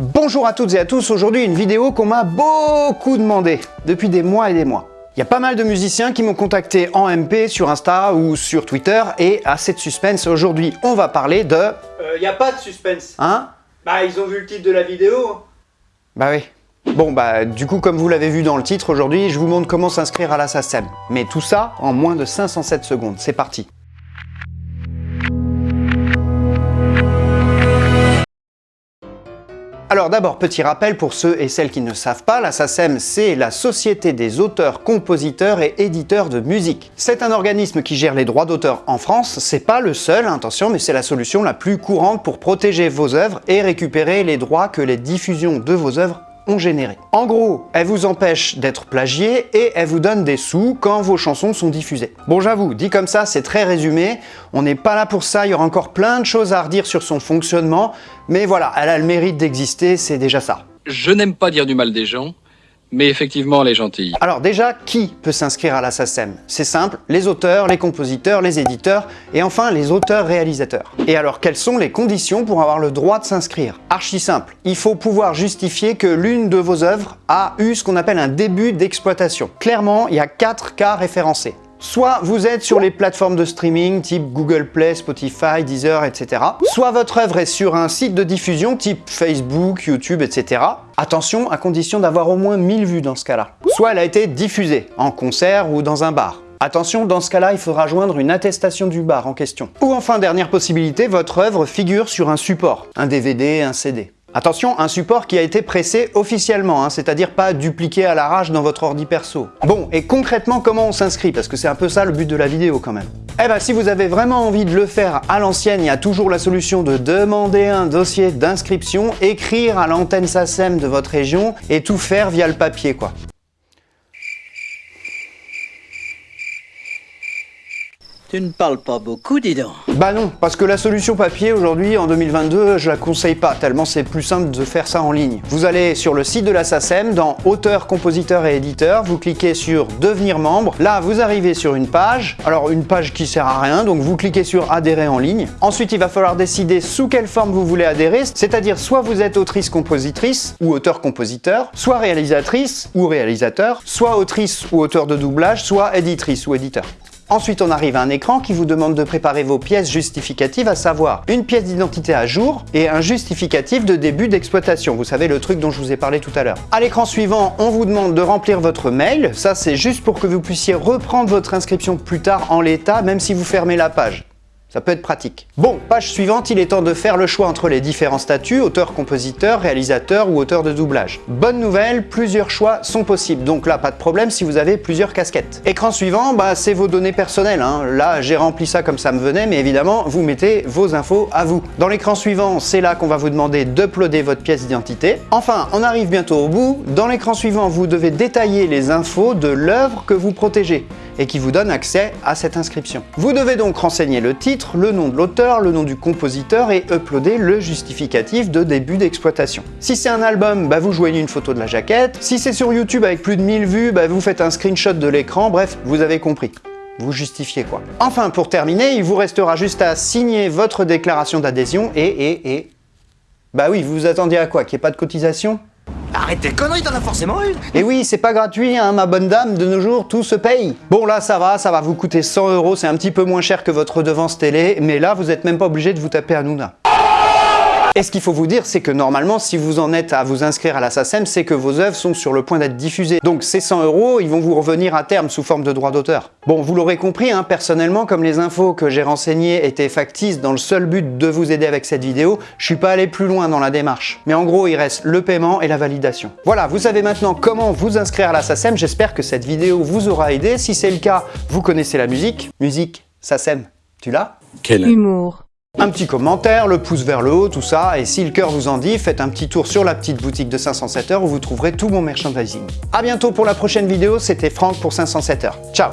Bonjour à toutes et à tous, aujourd'hui une vidéo qu'on m'a beaucoup demandé depuis des mois et des mois. Il y a pas mal de musiciens qui m'ont contacté en MP sur Insta ou sur Twitter et assez de suspense, aujourd'hui on va parler de... Euh, y a pas de suspense. Hein? Bah, ils ont vu le titre de la vidéo. Bah oui. Bon bah du coup comme vous l'avez vu dans le titre aujourd'hui, je vous montre comment s'inscrire à la SACEM. Mais tout ça en moins de 507 secondes, c'est parti. Alors d'abord, petit rappel pour ceux et celles qui ne savent pas, la SACEM c'est la Société des auteurs, compositeurs et éditeurs de musique. C'est un organisme qui gère les droits d'auteur en France, c'est pas le seul, attention, mais c'est la solution la plus courante pour protéger vos œuvres et récupérer les droits que les diffusions de vos œuvres généré. En gros, elle vous empêche d'être plagié et elle vous donne des sous quand vos chansons sont diffusées. Bon j'avoue, dit comme ça, c'est très résumé, on n'est pas là pour ça, il y aura encore plein de choses à redire sur son fonctionnement, mais voilà, elle a le mérite d'exister, c'est déjà ça. Je n'aime pas dire du mal des gens, mais effectivement, elle est gentille. Alors déjà, qui peut s'inscrire à la SACEM C'est simple, les auteurs, les compositeurs, les éditeurs et enfin les auteurs-réalisateurs. Et alors, quelles sont les conditions pour avoir le droit de s'inscrire? Archi simple, il faut pouvoir justifier que l'une de vos œuvres a eu ce qu'on appelle un début d'exploitation. Clairement, il y a quatre cas référencés. Soit vous êtes sur les plateformes de streaming type Google Play, Spotify, Deezer, etc. Soit votre œuvre est sur un site de diffusion type Facebook, YouTube, etc. Attention, à condition d'avoir au moins 1000 vues dans ce cas-là. Soit elle a été diffusée, en concert ou dans un bar. Attention, dans ce cas-là, il faudra joindre une attestation du bar en question. Ou enfin, dernière possibilité, votre œuvre figure sur un support, un DVD, un CD. Attention, un support qui a été pressé officiellement, hein, c'est-à-dire pas dupliqué à l'arrache dans votre ordi perso. Bon, et concrètement, comment on s'inscrit? Parce que c'est un peu ça le but de la vidéo quand même. Eh ben, si vous avez vraiment envie de le faire à l'ancienne, il y a toujours la solution de demander un dossier d'inscription, écrire à l'antenne SACEM de votre région et tout faire via le papier, quoi. Tu ne parles pas beaucoup, dis donc. Bah non, parce que la solution papier aujourd'hui, en 2022, je la conseille pas, tellement c'est plus simple de faire ça en ligne. Vous allez sur le site de la SACEM, dans Auteur, compositeur et éditeur, vous cliquez sur Devenir membre. Là, vous arrivez sur une page, alors une page qui sert à rien, donc vous cliquez sur Adhérer en ligne. Ensuite, il va falloir décider sous quelle forme vous voulez adhérer, c'est-à-dire soit vous êtes autrice-compositrice ou auteur-compositeur, soit réalisatrice ou réalisateur, soit autrice ou auteur de doublage, soit éditrice ou éditeur. Ensuite, on arrive à un écran qui vous demande de préparer vos pièces justificatives, à savoir une pièce d'identité à jour et un justificatif de début d'exploitation. Vous savez, le truc dont je vous ai parlé tout à l'heure. À l'écran suivant, on vous demande de remplir votre mail. Ça, c'est juste pour que vous puissiez reprendre votre inscription plus tard en l'état, même si vous fermez la page. Ça peut être pratique. Bon, page suivante, il est temps de faire le choix entre les différents statuts, auteur, compositeur, réalisateur ou auteur de doublage. Bonne nouvelle, plusieurs choix sont possibles, donc là, pas de problème si vous avez plusieurs casquettes. Écran suivant, bah, c'est vos données personnelles. Hein. Là, j'ai rempli ça comme ça me venait, mais évidemment, vous mettez vos infos à vous. Dans l'écran suivant, c'est là qu'on va vous demander d'uploader votre pièce d'identité. Enfin, on arrive bientôt au bout. Dans l'écran suivant, vous devez détailler les infos de l'œuvre que vous protégez et qui vous donne accès à cette inscription. Vous devez donc renseigner le titre, le nom de l'auteur, le nom du compositeur et uploader le justificatif de début d'exploitation. Si c'est un album, bah vous joignez une photo de la jaquette. Si c'est sur YouTube avec plus de 1000 vues, bah vous faites un screenshot de l'écran, bref, vous avez compris vous justifiez quoi. Enfin, pour terminer, il vous restera juste à signer votre déclaration d'adhésion et, et, et... Bah oui, vous vous attendiez à quoi? Qu'il n'y ait pas de cotisation? Arrête tes conneries, t'en as forcément une Et oui, c'est pas gratuit, hein, ma bonne dame, de nos jours, tout se paye. Bon, là, ça va, ça va vous coûter 100 euros, c'est un petit peu moins cher que votre redevance télé, mais là, vous êtes même pas obligé de vous taper Hanouna. Et ce qu'il faut vous dire, c'est que normalement, si vous en êtes à vous inscrire à la SACEM, c'est que vos œuvres sont sur le point d'être diffusées. Donc ces 100 euros, ils vont vous revenir à terme sous forme de droit d'auteur. Bon, vous l'aurez compris, hein, personnellement, comme les infos que j'ai renseignées étaient factices dans le seul but de vous aider avec cette vidéo, je suis pas allé plus loin dans la démarche. Mais en gros, il reste le paiement et la validation. Voilà, vous savez maintenant comment vous inscrire à la SACEM. J'espère que cette vidéo vous aura aidé. Si c'est le cas, vous connaissez la musique. Musique, SACEM, tu l'as? Quel Humour. Un petit commentaire, le pouce vers le haut, tout ça, et si le cœur vous en dit, faites un petit tour sur la petite boutique de 507 heures où vous trouverez tout mon merchandising. A bientôt pour la prochaine vidéo, c'était Franck pour 507 heures. Ciao